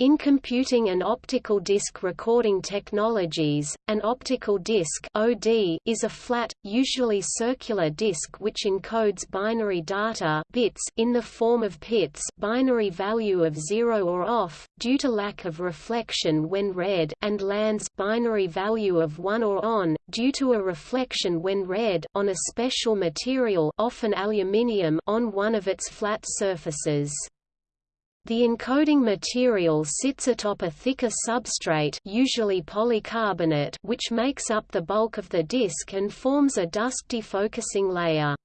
In computing and optical disc recording technologies, an optical disc (OD) is a flat, usually circular disc which encodes binary data bits in the form of pits binary value of 0 or off, due to lack of reflection when read and lands binary value of 1 or on, due to a reflection when read on a special material often aluminium on one of its flat surfaces. The encoding material sits atop a thicker substrate usually polycarbonate which makes up the bulk of the disk and forms a dust defocusing layer.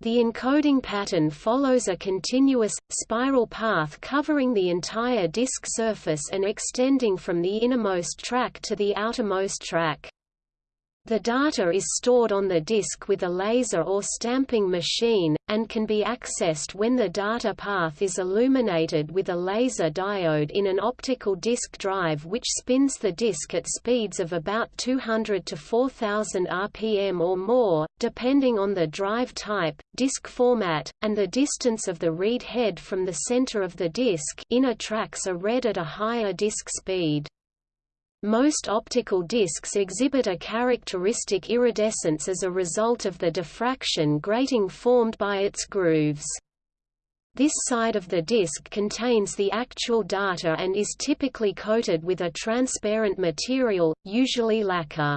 The encoding pattern follows a continuous, spiral path covering the entire disk surface and extending from the innermost track to the outermost track. The data is stored on the disk with a laser or stamping machine, and can be accessed when the data path is illuminated with a laser diode in an optical disk drive which spins the disk at speeds of about 200 to 4000 rpm or more, depending on the drive type, disk format, and the distance of the read head from the center of the disk inner tracks are read at a higher disk speed. Most optical discs exhibit a characteristic iridescence as a result of the diffraction grating formed by its grooves. This side of the disc contains the actual data and is typically coated with a transparent material, usually lacquer.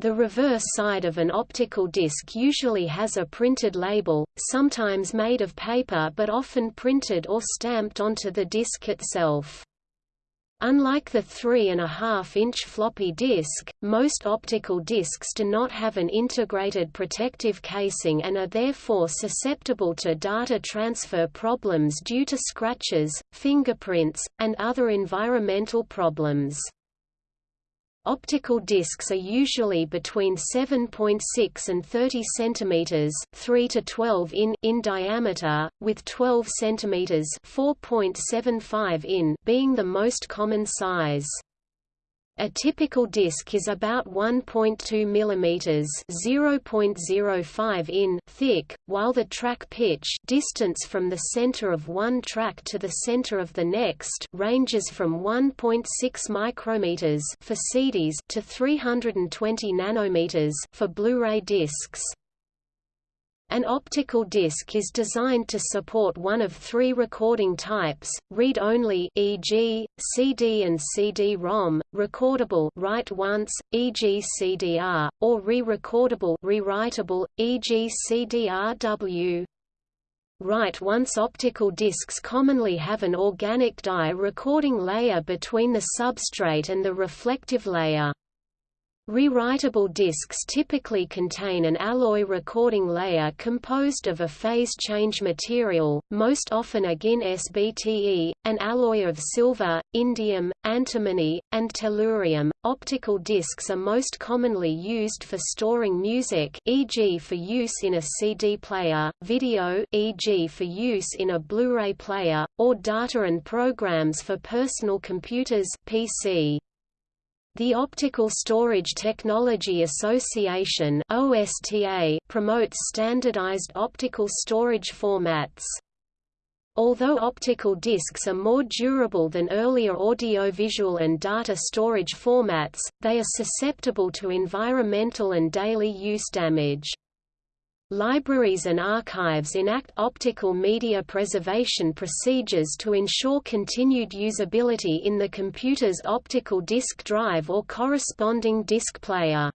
The reverse side of an optical disc usually has a printed label, sometimes made of paper but often printed or stamped onto the disc itself. Unlike the 3.5-inch floppy disk, most optical disks do not have an integrated protective casing and are therefore susceptible to data transfer problems due to scratches, fingerprints, and other environmental problems. Optical discs are usually between 7.6 and 30 cm 3 to 12 in in diameter, with 12 cm 4.75 in being the most common size. A typical disc is about 1.2 mm (0.05 in) thick, while the track pitch distance from the center of one track to the center of the next ranges from 1.6 micrometers for CDs to 320 nanometers for Blu-ray discs. An optical disc is designed to support one of three recording types: read-only, e.g., CD and CD-ROM, recordable, write once, e.g., CDR, or re-recordable, rewritable, e.g., CDRW. Write once optical discs commonly have an organic dye recording layer between the substrate and the reflective layer. Rewritable discs typically contain an alloy recording layer composed of a phase change material, most often AgInSbTe, an alloy of silver, indium, antimony, and tellurium. Optical discs are most commonly used for storing music, e.g. for use in a CD player, video, e.g. for use in a Blu-ray player, or data and programs for personal computers, PC. The Optical Storage Technology Association OSTA promotes standardized optical storage formats. Although optical discs are more durable than earlier audiovisual and data storage formats, they are susceptible to environmental and daily use damage. Libraries and archives enact optical media preservation procedures to ensure continued usability in the computer's optical disk drive or corresponding disk player.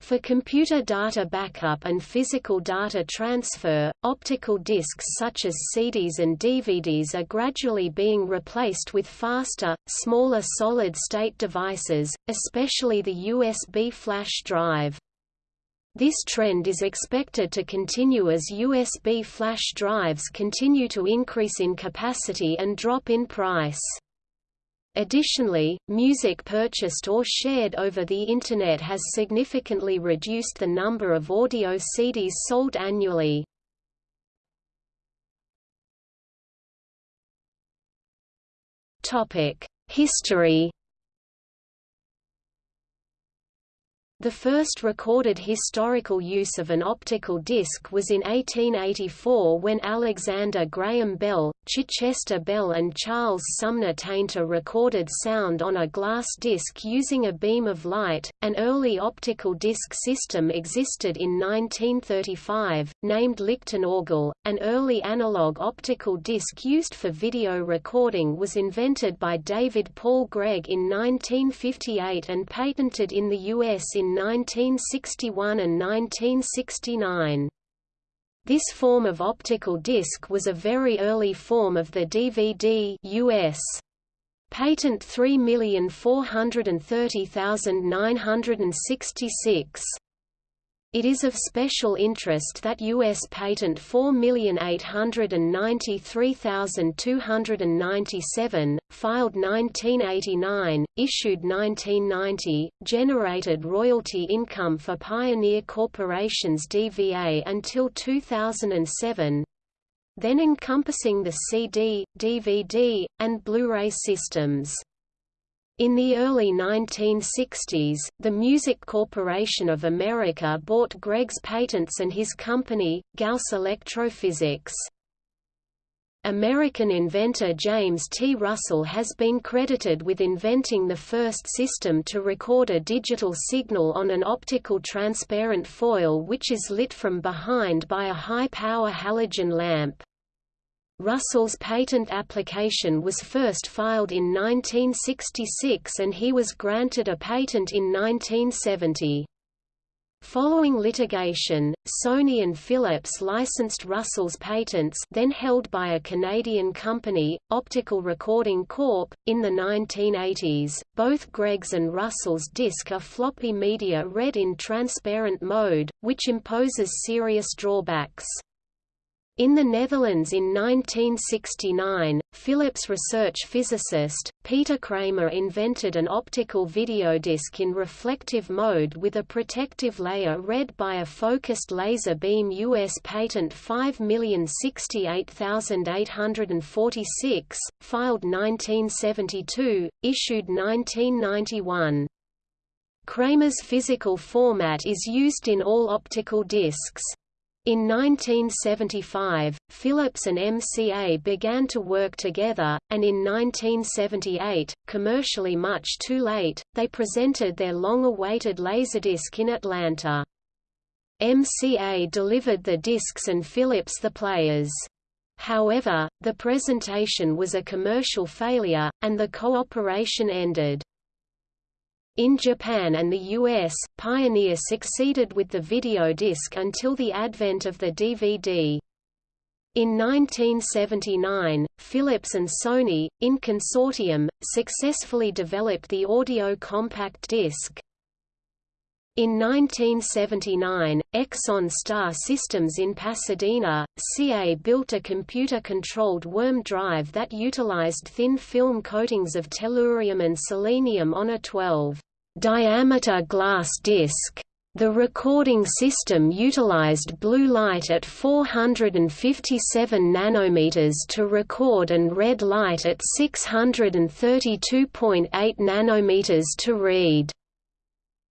For computer data backup and physical data transfer, optical disks such as CDs and DVDs are gradually being replaced with faster, smaller solid-state devices, especially the USB flash drive. This trend is expected to continue as USB flash drives continue to increase in capacity and drop in price. Additionally, music purchased or shared over the Internet has significantly reduced the number of audio CDs sold annually. History The first recorded historical use of an optical disc was in 1884 when Alexander Graham Bell, Chichester Bell and Charles Sumner Tainter recorded sound on a glass disc using a beam of light. An early optical disc system existed in 1935, named Lichttonorgel. An early analog optical disc used for video recording was invented by David Paul Gregg in 1958 and patented in the U.S. in 1961 and 1969. This form of optical disc was a very early form of the DVD US. Patent 3430966. It is of special interest that U.S. Patent 4,893,297, filed 1989, issued 1990, generated royalty income for Pioneer Corporation's DVA until 2007, then encompassing the CD, DVD, and Blu-ray systems. In the early 1960s, the Music Corporation of America bought Gregg's patents and his company, Gauss Electrophysics. American inventor James T. Russell has been credited with inventing the first system to record a digital signal on an optical transparent foil which is lit from behind by a high-power halogen lamp. Russell's patent application was first filed in 1966 and he was granted a patent in 1970. Following litigation, Sony and Philips licensed Russell's patents then held by a Canadian company, Optical Recording Corp. In the 1980s, both Gregg's and Russell's disc are floppy media read in transparent mode, which imposes serious drawbacks. In the Netherlands in 1969, Philips research physicist, Peter Kramer invented an optical video disc in reflective mode with a protective layer read by a focused laser beam U.S. Patent 5068846, filed 1972, issued 1991. Kramer's physical format is used in all optical discs. In 1975, Philips and MCA began to work together, and in 1978, commercially much too late, they presented their long-awaited Laserdisc in Atlanta. MCA delivered the discs and Philips the players. However, the presentation was a commercial failure, and the cooperation ended. In Japan and the US, Pioneer succeeded with the video disc until the advent of the DVD. In 1979, Philips and Sony, in consortium, successfully developed the audio compact disc. In 1979, Exxon Star Systems in Pasadena, CA built a computer-controlled worm drive that utilized thin film coatings of tellurium and selenium on a 12 diameter glass disc. The recording system utilized blue light at 457 nanometers to record and red light at 632.8 nanometers to read.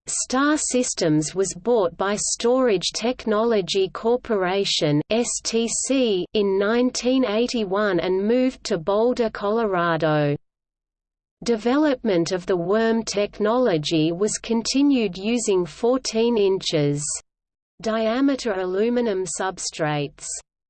Star Systems was bought by Storage Technology Corporation (STC) in 1981 and moved to Boulder, Colorado. Development of the worm technology was continued using 14 inches diameter aluminum substrates.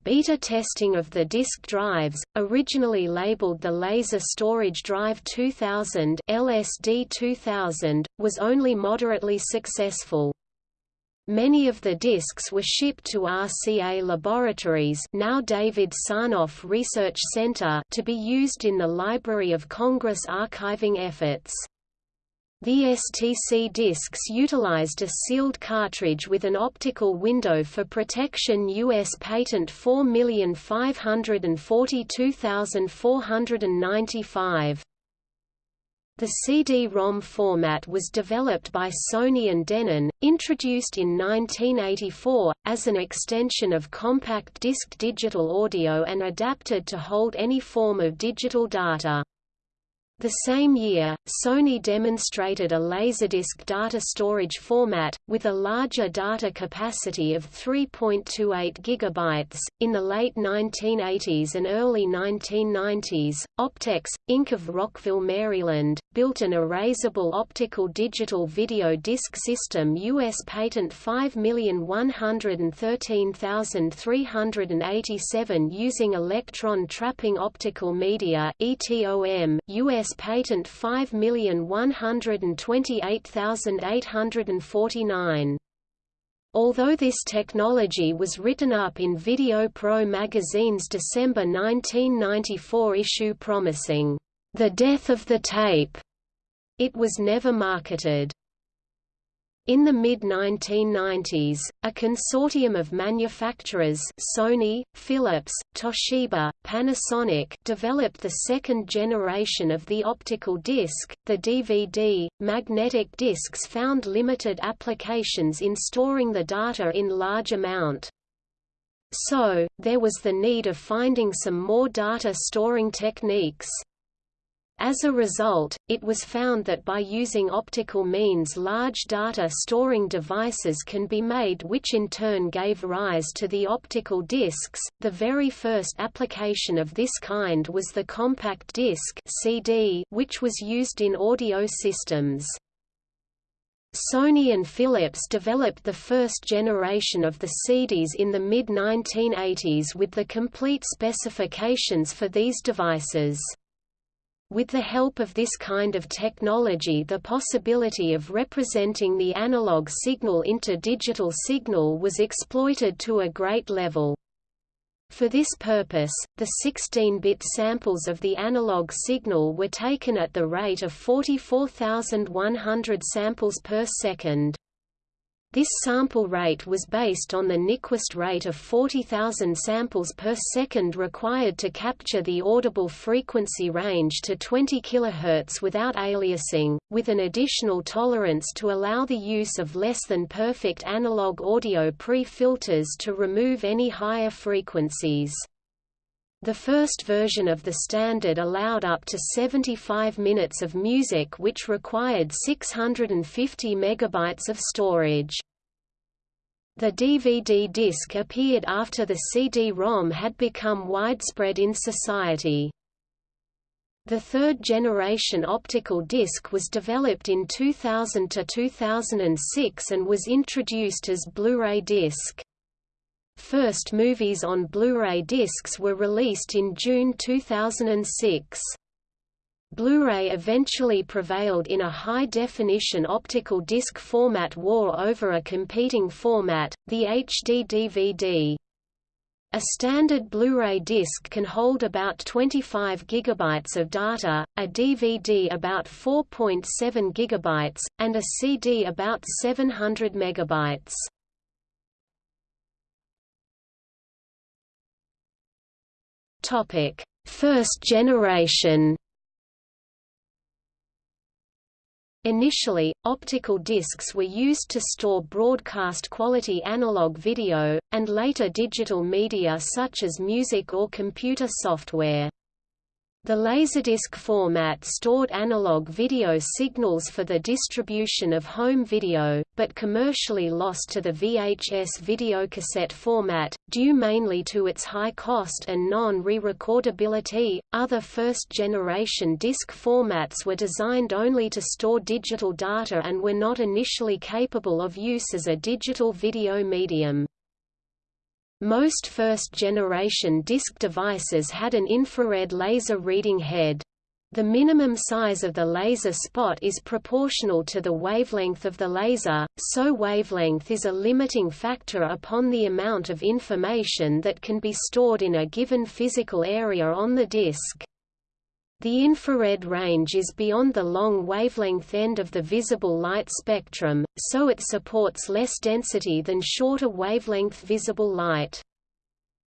Beta testing of the disk drives, originally labeled the Laser Storage Drive 2000 LSD 2000, was only moderately successful. Many of the disks were shipped to RCA Laboratories now David Sarnoff Research Center to be used in the Library of Congress archiving efforts. The STC disks utilized a sealed cartridge with an optical window for protection U.S. Patent 4542495. The CD-ROM format was developed by Sony and Denon, introduced in 1984, as an extension of compact disc digital audio and adapted to hold any form of digital data. The same year, Sony demonstrated a Laserdisc data storage format, with a larger data capacity of 3.28 GB. In the late 1980s and early 1990s, Optex, Inc. of Rockville, Maryland, built an erasable optical digital video disc system U.S. patent 5113387 using electron trapping optical media ETOM US patent 5128849. Although this technology was written up in Video Pro magazine's December 1994 issue promising, "...the death of the tape," it was never marketed. In the mid-1990s, a consortium of manufacturers Sony, Philips, Toshiba, Panasonic developed the second generation of the optical disc. The DVD, magnetic discs found limited applications in storing the data in large amount. So, there was the need of finding some more data storing techniques. As a result, it was found that by using optical means large data storing devices can be made which in turn gave rise to the optical discs. The very first application of this kind was the compact disc CD, which was used in audio systems. Sony and Philips developed the first generation of the CDs in the mid-1980s with the complete specifications for these devices. With the help of this kind of technology the possibility of representing the analog signal into digital signal was exploited to a great level. For this purpose, the 16-bit samples of the analog signal were taken at the rate of 44,100 samples per second. This sample rate was based on the Nyquist rate of 40,000 samples per second required to capture the audible frequency range to 20 kHz without aliasing, with an additional tolerance to allow the use of less than perfect analog audio pre-filters to remove any higher frequencies. The first version of the standard allowed up to 75 minutes of music which required 650 megabytes of storage. The DVD disc appeared after the CD-ROM had become widespread in society. The third-generation optical disc was developed in 2000 to 2006 and was introduced as Blu-ray disc. First movies on Blu-ray discs were released in June 2006. Blu-ray eventually prevailed in a high-definition optical disc format war over a competing format, the HD DVD. A standard Blu-ray disc can hold about 25 GB of data, a DVD about 4.7 GB, and a CD about 700 MB. Topic: First generation. Initially, optical discs were used to store broadcast quality analog video, and later digital media such as music or computer software. The Laserdisc format stored analog video signals for the distribution of home video, but commercially lost to the VHS videocassette format, due mainly to its high cost and non-re-recordability. Other first-generation disc formats were designed only to store digital data and were not initially capable of use as a digital video medium. Most first-generation disk devices had an infrared laser reading head. The minimum size of the laser spot is proportional to the wavelength of the laser, so wavelength is a limiting factor upon the amount of information that can be stored in a given physical area on the disk. The infrared range is beyond the long wavelength end of the visible light spectrum, so it supports less density than shorter wavelength visible light.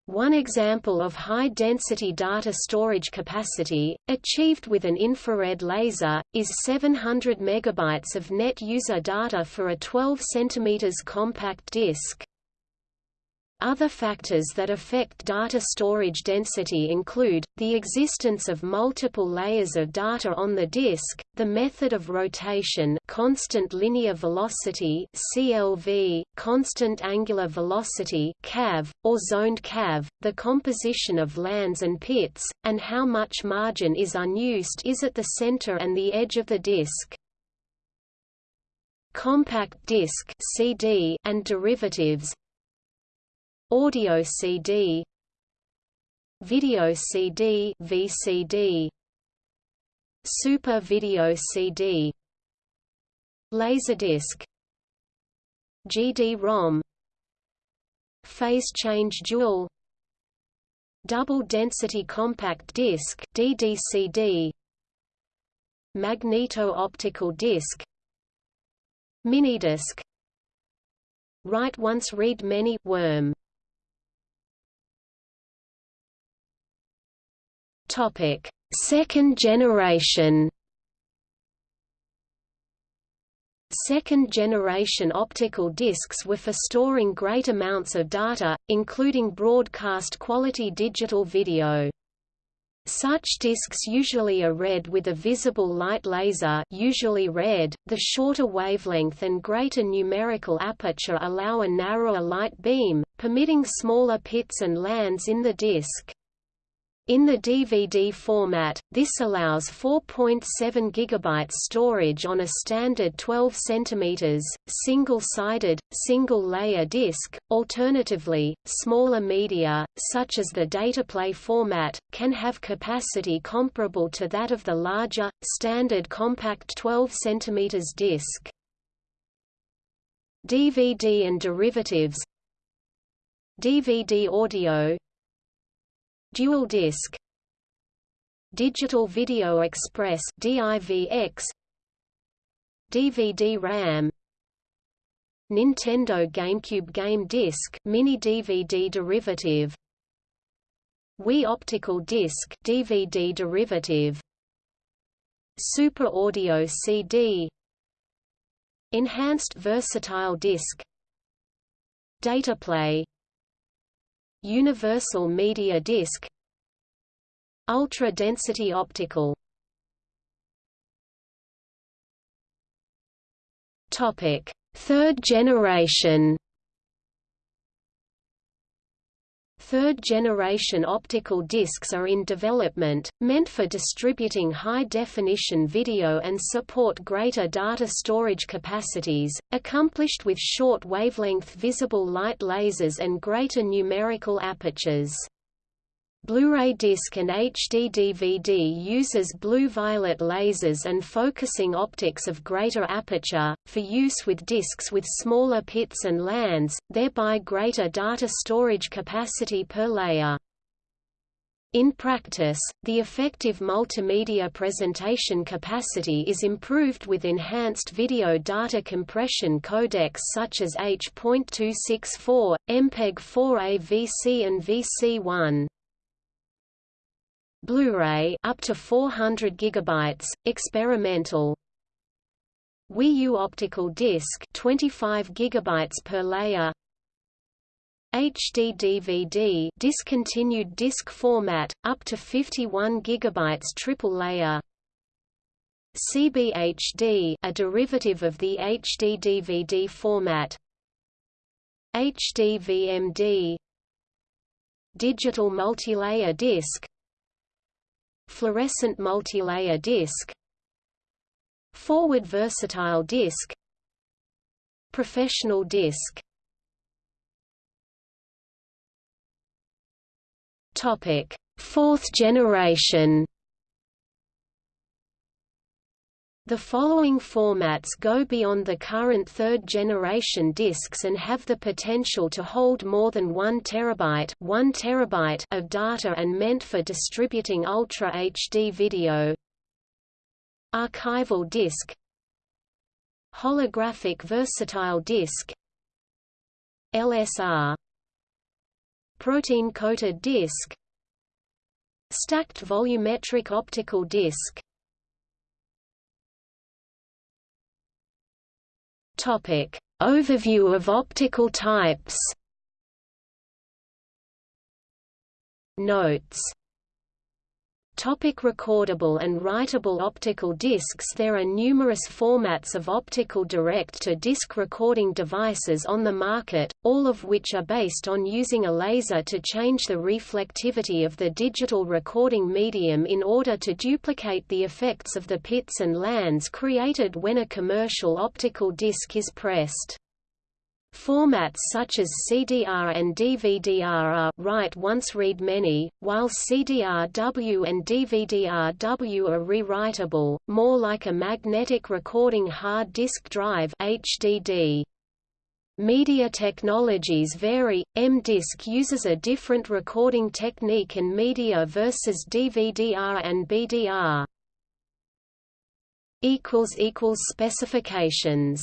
One example of high-density data storage capacity, achieved with an infrared laser, is 700 MB of net user data for a 12 cm compact disc. Other factors that affect data storage density include, the existence of multiple layers of data on the disk, the method of rotation constant linear velocity CLV, constant angular velocity CAV, or zoned CAV, the composition of lands and pits, and how much margin is unused is at the center and the edge of the disk. Compact disc CD and derivatives Audio CD Video CD VCD Super Video CD Laserdisc GD-ROM Phase change dual Double density compact disc DDCD Magneto-optical disc Minidisc Write once read many worm Topic: Second generation. Second-generation optical discs were for storing great amounts of data, including broadcast-quality digital video. Such discs usually are read with a visible light laser usually red. .The shorter wavelength and greater numerical aperture allow a narrower light beam, permitting smaller pits and lands in the disc. In the DVD format, this allows 4.7 GB storage on a standard 12 cm, single-sided, single-layer disc. Alternatively, smaller media, such as the dataplay format, can have capacity comparable to that of the larger, standard compact 12 cm disc. DVD and derivatives DVD audio Dual disc. Digital Video Express DIVX DVD RAM. Nintendo GameCube Game Disc mini DVD derivative. Wii Optical Disc DVD derivative. Super Audio CD Enhanced Versatile Disc. Dataplay. Universal Media Disc Ultra-density optical. Topic: Third generation. Third-generation optical discs are in development, meant for distributing high-definition video and support greater data storage capacities, accomplished with short wavelength visible light lasers and greater numerical apertures. Blu-ray disc and HD DVD uses blue-violet lasers and focusing optics of greater aperture, for use with discs with smaller pits and lands, thereby greater data storage capacity per layer. In practice, the effective multimedia presentation capacity is improved with enhanced video data compression codecs such as H.264, MPEG-4 AVC and VC1. Blu-ray up to 400 gigabytes, experimental. Wii U optical disc 25 gigabytes per layer. HD DVD discontinued disc format up to 51 gigabytes triple layer. CBHD a derivative of the HD DVD format. HD VMD Digital multilayer disc Fluorescent multilayer disc Forward versatile disc Professional disc. Topic: Fourth generation The following formats go beyond the current third-generation disks and have the potential to hold more than 1 terabyte, 1 terabyte of data and meant for distributing Ultra HD video. Archival disk. Holographic versatile disk. LSR Protein-coated disk. Stacked volumetric optical disc Topic: Overview of optical types. Notes Topic recordable and writable optical discs There are numerous formats of optical direct-to-disc recording devices on the market, all of which are based on using a laser to change the reflectivity of the digital recording medium in order to duplicate the effects of the pits and lands created when a commercial optical disc is pressed. Formats such as CDR and DVD-R are write once read many, while CDR-W and DVD-R-W are rewritable, more like a magnetic recording hard disk drive HDD. Media technologies vary. M-Disc uses a different recording technique and media versus DVD-R and BDR. specifications